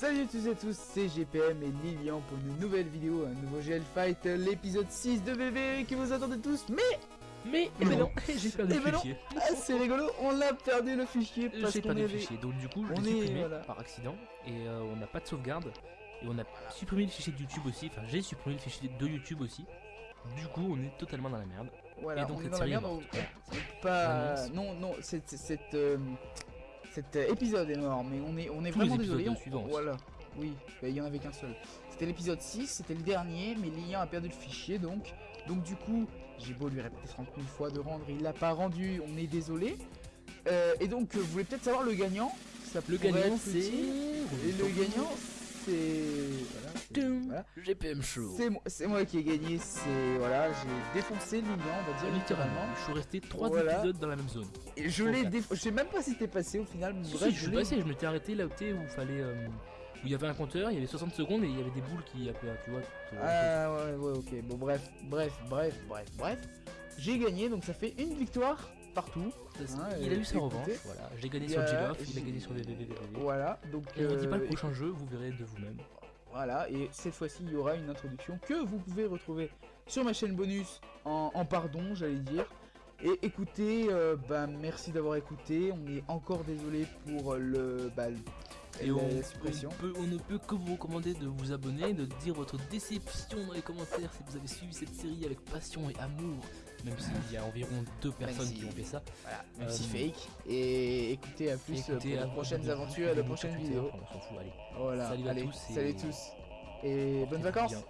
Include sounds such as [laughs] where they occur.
Salut à tous et à tous, c'est GPM et Lilian pour une nouvelle vidéo, un nouveau GL Fight, l'épisode 6 de bébé que vous attendez tous, mais Mais, Eh mais ben non, [laughs] j'ai perdu Eh le ben fichier. ah, c'est rigolo, on a perdu le fichier parce J'ai qu'on avait... fichier, donc du coup, je on l'ai est- supprimé voilà. par accident et euh, on n'a pas de sauvegarde. Et on a supprimé le fichier de YouTube aussi, enfin j'ai supprimé le fichier de YouTube aussi. Du coup, on est totalement dans la merde. Voilà, Et donc on est cette dans la série est merde, on- morte. on peut pas... Non, non, c'est- c'est- cet, euh, cet euh, épisode est mort, mais on est, on est Tous vraiment désolé. on-. Voilà, oui, bah, il y en avait qu'un seul. C'était l'épisode 6, c'était le dernier, mais Lilian a perdu le fichier, donc... Donc du coup, j'ai beau lui répéter 30 000 fois de rendre, il l'a pas rendu, on est désolé. Euh, et donc, euh, vous voulez peut-être savoir le gagnant? Ça Le gagnant c'est. Et le gagnant, c'est... Voilà. GPM Show. C'est moi, qui ai gagné, c'est... Voilà, j'ai défoncé Lilian, on va dire Littéralement, je suis resté 3 Voilà. épisodes dans la même zone. Et je l'ai. Je sais même pas si t'es passé au final, mais Si, bref, si, je suis passé, je m'étais arrêté là où il fallait. euh, où il y avait un compteur, il y avait 60 secondes et il y avait des boules qui appelaient, tu vois. Ah ouais, ouais, ok. Bon, bref, bref, bref, bref, bref. J'ai gagné, donc ça fait une victoire partout. Hein, il a eu sa revanche, voilà. J'ai gagné Il y sur il a gagné sur VVVVV. Voilà, donc Et on dit pas le euh, prochain jeu, vous verrez de vous-même. Voilà, et cette fois-ci, il y aura une introduction que vous pouvez retrouver sur ma chaîne bonus en, en pardon, j'allais dire. Et écoutez, euh, bah, merci d'avoir écouté. On est encore désolé pour le, bah, Et la on, on peut- on ne peut que vous recommander de vous abonner, de dire votre déception dans les commentaires si vous avez suivi cette série avec passion et amour. Même s'il y a environ deux personnes si- qui ont fait ça. Voilà, même Euh, si fake. Et écoutez à plus Écoutez, pour à- de prochaines aventures et prochaines de- vidéos. On s'en fout, allez. Voilà, Salut à tous et- salut tous. Et bonnes vacances bien.